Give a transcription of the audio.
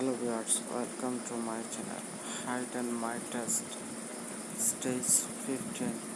hello viewers welcome to my channel. Height and my test. Stage 15